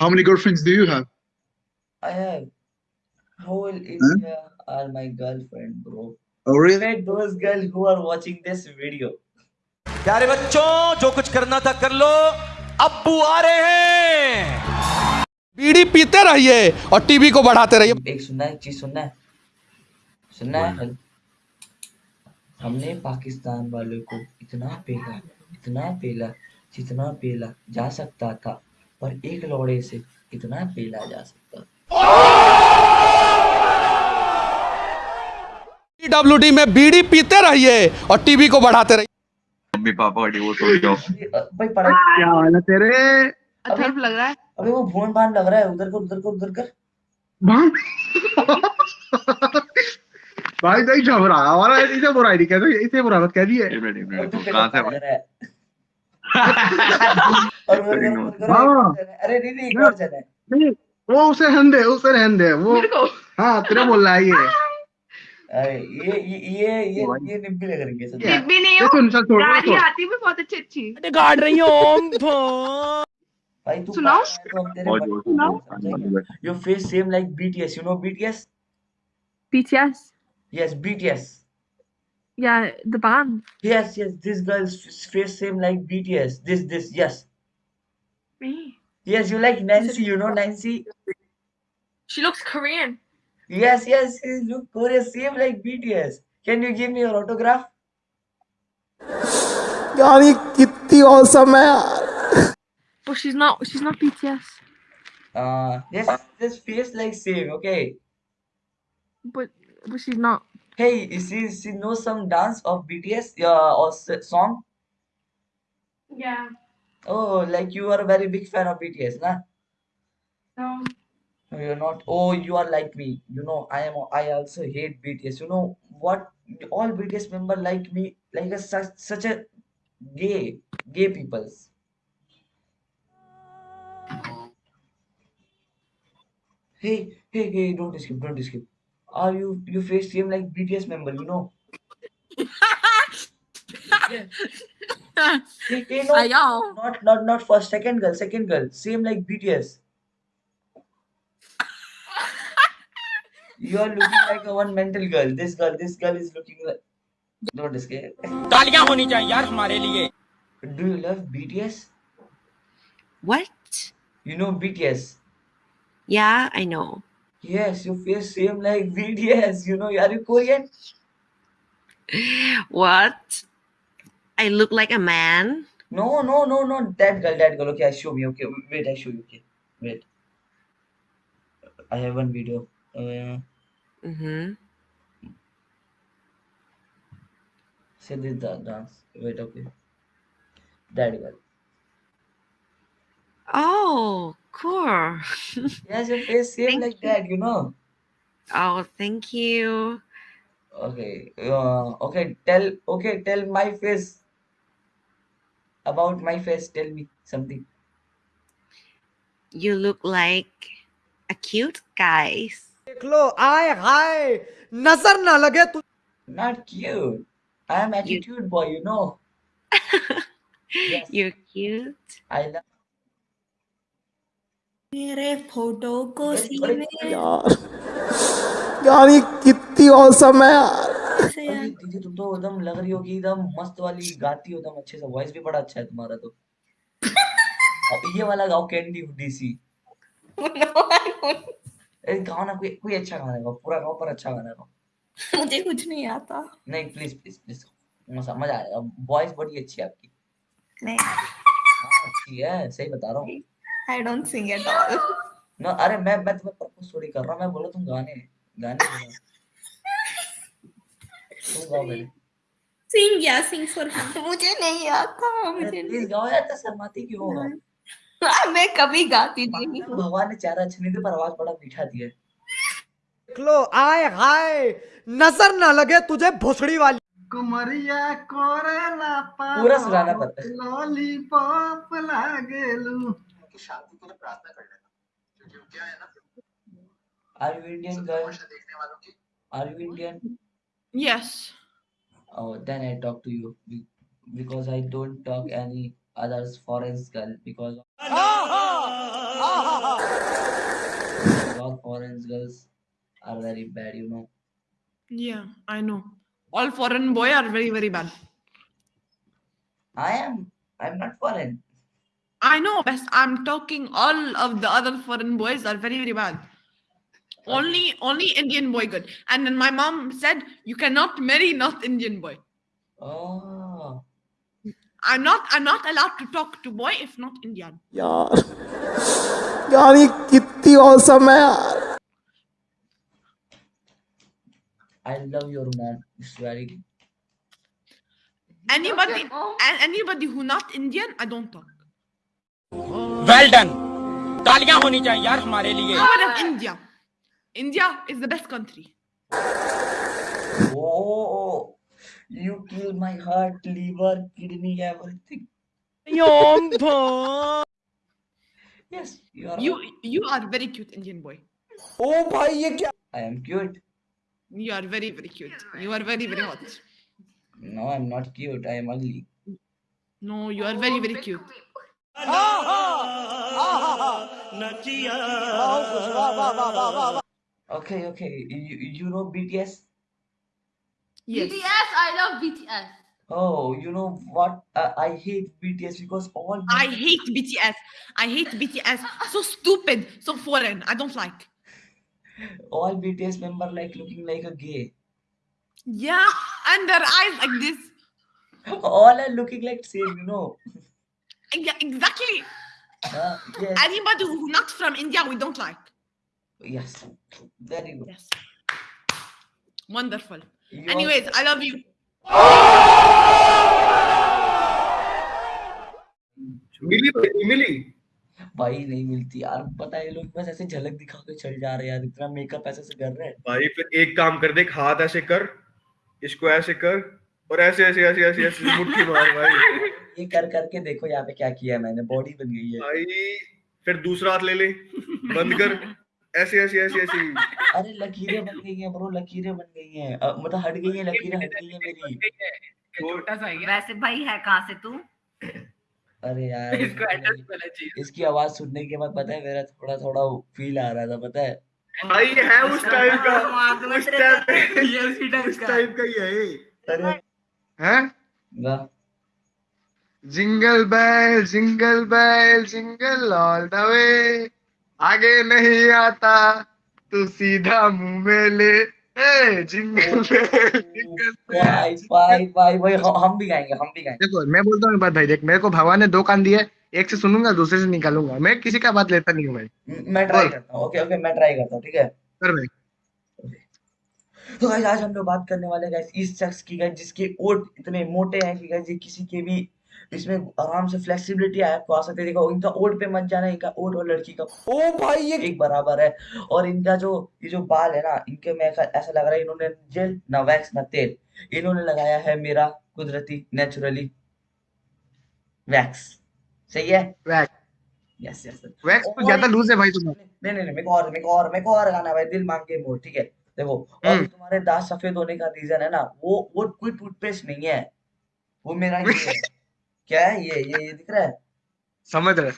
How many girlfriends do you have? I have whole Huh? India are my girlfriend, bro. Oh, really? Wait, those girls who are watching this video. प्यारे बच्चों जो कुछ करना था कर लो अब्बू आ रहे हैं बीड़ी पीते रहिए और टीवी को बढ़ाते रहिए एक सुनना है चीज़ सुनना है सुनना है हमने पाकिस्तान वालों को इतना पेला इतना पेला जितना पेला जा सकता था पर एक लौड़े से कितना पेला जा सकता। डब्ल्यू में बीड़ी पीते रहिए और टीवी को बढ़ाते रहिए। मम्मी पापा का डिवोर्स हो जाओ अ, भाई पढ़ाई क्या हाल है तेरे? अथर्व लग रहा है। अबे वो भोन भान लग रहा है उधर कर उधर कर उधर कर। भाई भाई नहीं झबरा हमारा इसे बुराई नहीं कहते इसे बुरा मत कह दिए। तू कहाँ से है? और हाँ। अरे नहीं नहीं एक और जन। है नहीं वो उसे रहने दे उसे रहने दे वो हाँ तेरे बोल रहा है ये। ये ये ये ये निब्बी लग रही है सच में। नहीं हो सुन चल छोड़ गाली छोड़ आती भी बहुत अच्छी अच्छी। गाड़ रही हूँ भाई तू सुनाओ। पागल है तो हम तेरे और बच्चे ज़ोर को सुनाओ। समझेंगे your face same like BTS you know BTS BTS. yes Yeah, the band. yes yes this girl's face same like BTS this this yes. Me. yes you like Nancy you know Nancy She looks Korean. yes yes she look Korea same like BTS can you give me your autograph यानी कितनी awesome है यार But she's not she's not BTS. uh yes this face like same okay But but she's not. hey she she knows some dance of BTS uh, or s- song Yeah. oh like you are a very big fan of BTS nah No. Um. No, you're not. Oh, you are like me. You know, I am. I also hate BTS. You know what? All BTS member like me, like a such such a gay, gay peoples. Hey, hey, hey! Don't skip, don't skip. Are you you face same like BTS member? You know. Hey, hey, no, Ayo. not not not first, second girl, second girl, same like BTS. You are looking like a one mental girl. This girl, this girl is looking like. Don't escape. तालियां होनी चाहिए यार हमारे लिए Do you love BTS? What? You know BTS. Yeah, I know. Yes, your face same like BTS. You know, are you Korean? What? I look like a man? No, no, no, no. That girl, that girl. Okay, I show me. Okay, wait, I show you. Okay, wait. I have one video. Uh, Mm-hmm. say this da- dance. Wait, okay. That girl. Oh, cool. Yes, your face same like that. You know. oh, thank you. Okay. Uh, okay. Tell. Okay. Tell my face About my face. Tell me something. You look like a cute guy. देख लो आए हाय नजर ना लगे तू Not cute. I am attitude boy. You know. Yes. You're cute. I love. मेरे photo को Yes, सी correct. में यार यानी कितनी औसम है यार से अरे दीदी तुम तो एकदम लग रही हो कि एकदम मस्त वाली गाती हो एकदम अच्छे से वॉइस भी बड़ा अच्छा है तुम्हारा तो। अब ये वाला गाओ कैंडी डीसी गाओ ना कोई कोई अच्छा गाना गाओ पूरा गाओ पर अच्छा गाना गाओ। मुझे कुछ नहीं आता। नहीं प्लीज़ प्लीज़ प्लीज़ मज़ा मज़ा आएगा वॉइस बड़ी अच्छी है आपकी। नहीं। हाँ अच्छी है सही बता रहा हूँ। I don't sing at all ना अरे मैं मैं तुम्हें प्रपोज थोड़ी कर रहा हूँ मैं बोला तुम गाने गाने गाओ सिंग या सिंग फॉर मुझे नहीं आता मुझे प्लीज़ गाओ यार इतना शर्माती क्यों हो मैं कभी गाती नहीं भगवान ने चारा अच्छे नहीं पर आवाज़ बड़ा मीठा दिया लो आए हाय नज़र ना लगे तुझे भोसड़ी वाली कुमरिया कोरेला पूरा सुनाना पड़ता है लॉलीपॉप लागेलू शादी के लिए प्रार्थना कर लेना क्योंकि क्या है ना girl? देखने वालों की Are you Indian? Yes. Oh, then I talk to you be- because I don't talk any others foreign girl because all ah, ah, foreign girls are very bad, you know. Yeah, I know. All foreign boy are very, very bad. I am. I'm not foreign. I know, best. I'm talking all of the other foreign boys are very, very bad. Only, only Indian boy good. And then my mom said you cannot marry not Indian boy. Oh. I'm not, I'm not allowed to talk to boy if not Indian. यार यार ये कितनी awesome है यार I love your mom. It's very. Anybody, and anybody who not Indian, I don't talk. Well done तालियां होनी चाहिए यार हमारे लिए How about India? India is the best country. Oh, you kill my heart, liver, kidney, everything. Yompa. yes, you are. You you are very cute Indian boy. Oh bhai, ye kya? I am cute. You are very very cute. You are very very hot. No, I'm not cute. I am ugly. No, you are very very cute. Ah, ah, ah, ah, ah. Okay, okay. You, you know BTS? Yes. BTS, I love BTS. Oh, you know what? Uh, I hate BTS because all. I hate BTS. I hate BTS. So stupid, so foreign. I don't like. all BTS member like looking like a gay. Yeah, and their eyes like this. All are looking like same, you know. Yeah, exactly. Uh, yes. Anybody who not from India, we don't like. Yes. Very good. Yes. Wonderful. You Anyways, I love you. मिली भाई मिली भाई नहीं मिलती यार पता है लोग बस ऐसे झलक दिखा के चल जा रहे हैं यार इतना मेकअप ऐसे से कर रहे हैं भाई फिर एक काम कर देख हाथ ऐसे कर इसको ऐसे कर और ऐसे ऐसे ऐसे ऐसे ऐसे मुट्ठी मार भाई ये कर करके देखो यहाँ पे क्या किया है मैंने बॉडी बन गई है भाई फिर दूसरा हाथ ले ले बंद कर ऐसे ऐसे ऐसे ऐसे। अरे लकीरें बन गई हैं ब्रो लकीरें बन गई हैं। मतलब हट गई हैं लकीरें हट गई हैं मेरी। छोटा सा है वैसे भाई है कहाँ से तू? अरे यार इसकी- इसकी आवाज़ सुनने के बाद पता है मेरा थोड़ा थोड़ा फील आ रहा था पता है? भाई है उस टाइप का उस टाइप ये उसी टाइप उस टाइप का ही है अरे। हैं? वाह। जिंगल बैल जिंगल बैल जिंगल ऑल द वे आगे नहीं आता तू सीधा मुँह में ले। ए भाई भाई भाई हम हम भी गाएँगे हम भी गाएँगे। देखो मैं बोलता हूँ बात भाई देख मेरे को भगवान ने दो कान दिए एक से सुनूँगा दूसरे से निकालूँगा। मैं किसी का बात लेता नहीं हूँ भाई। मैं ट्राई करता हूँ ओके ओके मैं ट्राई करता हूँ ठीक है? कर भाई। तो गाइस आज हम लोग बात करने वाले गाइस इस शख्स की गाइस जिसके ओट इतने मोटे हैं कि गाइस ये किसी के भी इसमें आराम से फ्लेक्सिबिलिटी है आपको आ सकते हैं। देखो इनका ओट पे मत जाना इनका ओट और लड़की का ओ भाई ये एक बराबर है। और इनका जो ये जो बाल है ना इनके में ऐसा ऐसा लग रहा है इन्होंने जेल ना वैक्स ना तेल। इन्होंने लगाया है मेरा कुदरती नेचुरली वैक्स सही है? वैक्स यस यस वैक्स तो ज़्यादा लूज है भाई तुम नहीं नहीं नहीं मेरे को और मेरे को और मेरे को और गाना भाई दिल मांग के मोर ठीक है? देखो और हम्म। तुम्हारे दांत सफ़ेद होने का रीजन है ना वो वो कोई टूथपेस्ट नहीं है। वो मेरा ये है। क्या है ये? ये ये दिख रहा है? समझ रहे